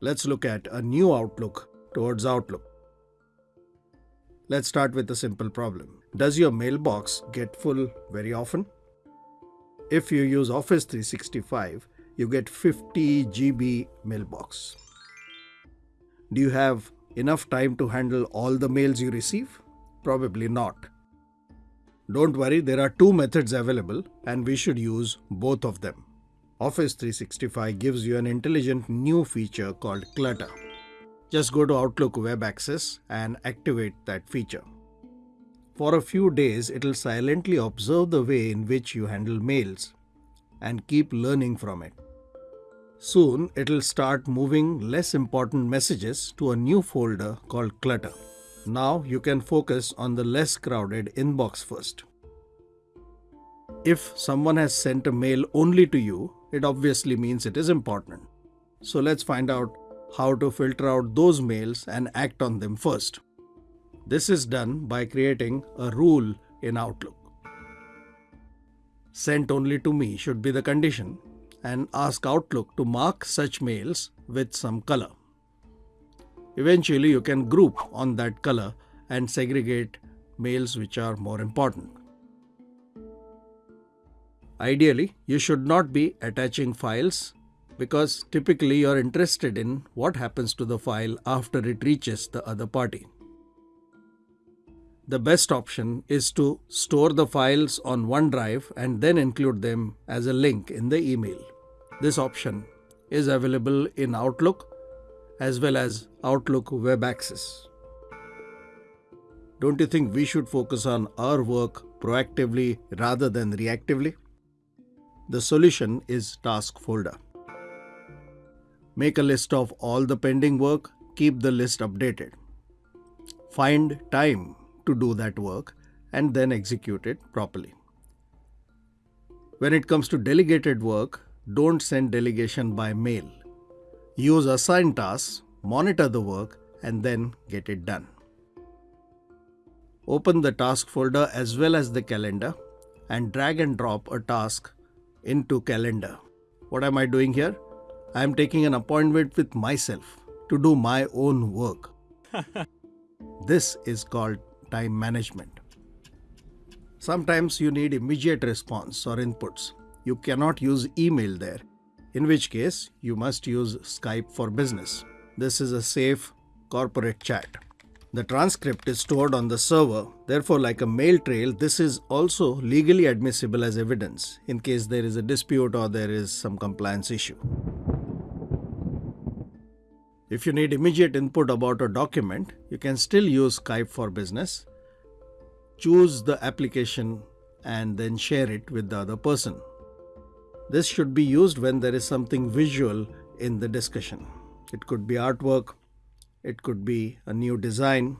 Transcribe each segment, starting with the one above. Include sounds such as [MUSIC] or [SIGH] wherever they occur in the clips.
Let's look at a new outlook towards Outlook. Let's start with a simple problem. Does your mailbox get full very often? If you use Office 365, you get 50 GB mailbox. Do you have enough time to handle all the mails you receive? Probably not. Don't worry, there are two methods available and we should use both of them. Office 365 gives you an intelligent new feature called Clutter. Just go to Outlook Web Access and activate that feature. For a few days, it'll silently observe the way in which you handle mails and keep learning from it. Soon, it'll start moving less important messages to a new folder called Clutter. Now you can focus on the less crowded inbox first. If someone has sent a mail only to you, it obviously means it is important. So let's find out how to filter out those mails and act on them first. This is done by creating a rule in Outlook. Sent only to me should be the condition and ask Outlook to mark such mails with some color. Eventually, you can group on that color and segregate mails which are more important. Ideally, you should not be attaching files because typically you're interested in what happens to the file after it reaches the other party. The best option is to store the files on OneDrive and then include them as a link in the email. This option is available in Outlook as well as Outlook Web Access. Don't you think we should focus on our work proactively rather than reactively? The solution is Task Folder. Make a list of all the pending work, keep the list updated. Find time to do that work and then execute it properly. When it comes to delegated work, don't send delegation by mail. Use assigned tasks, monitor the work, and then get it done. Open the task folder as well as the calendar and drag and drop a task into calendar. What am I doing here? I am taking an appointment with myself to do my own work. [LAUGHS] this is called time management. Sometimes you need immediate response or inputs. You cannot use email there in which case you must use Skype for Business. This is a safe corporate chat. The transcript is stored on the server, therefore, like a mail trail, this is also legally admissible as evidence in case there is a dispute or there is some compliance issue. If you need immediate input about a document, you can still use Skype for Business. Choose the application and then share it with the other person. This should be used when there is something visual in the discussion. It could be artwork, it could be a new design.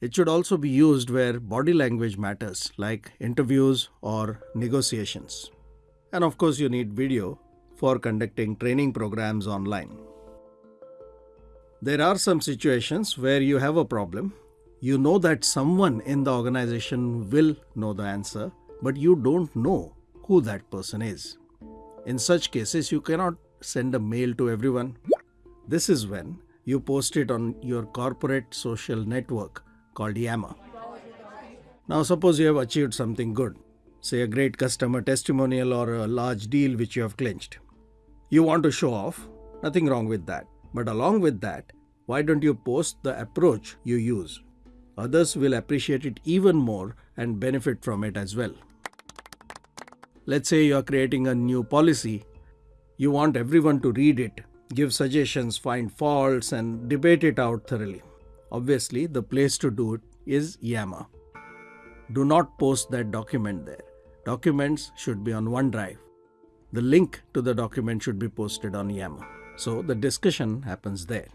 It should also be used where body language matters, like interviews or negotiations. And of course, you need video for conducting training programs online. There are some situations where you have a problem. You know that someone in the organization will know the answer, but you don't know who that person is. In such cases, you cannot send a mail to everyone. This is when you post it on your corporate social network called Yammer. Now, suppose you have achieved something good, say a great customer testimonial or a large deal which you have clinched. You want to show off, nothing wrong with that. But along with that, why don't you post the approach you use? Others will appreciate it even more and benefit from it as well. Let's say you are creating a new policy. You want everyone to read it, give suggestions, find faults, and debate it out thoroughly. Obviously, the place to do it is Yammer. Do not post that document there. Documents should be on OneDrive. The link to the document should be posted on Yammer. So the discussion happens there.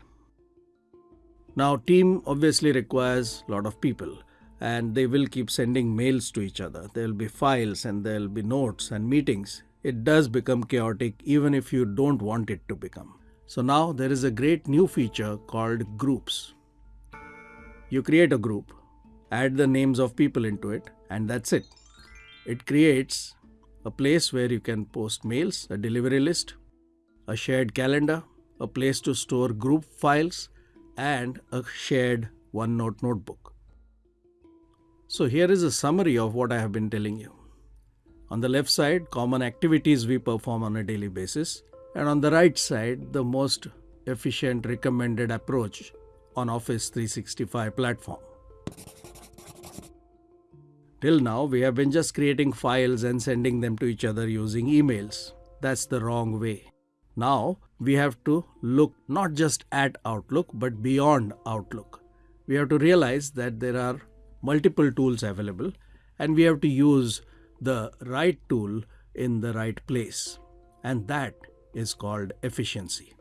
Now, team obviously requires a lot of people and they will keep sending mails to each other. There will be files and there will be notes and meetings. It does become chaotic even if you don't want it to become. So now there is a great new feature called groups. You create a group, add the names of people into it, and that's it. It creates a place where you can post mails, a delivery list, a shared calendar, a place to store group files, and a shared OneNote notebook. So, here is a summary of what I have been telling you. On the left side, common activities we perform on a daily basis, and on the right side, the most efficient recommended approach on Office 365 platform. Till now, we have been just creating files and sending them to each other using emails. That's the wrong way. Now, we have to look not just at Outlook but beyond Outlook. We have to realize that there are multiple tools available and we have to use the right tool in the right place. And that is called efficiency.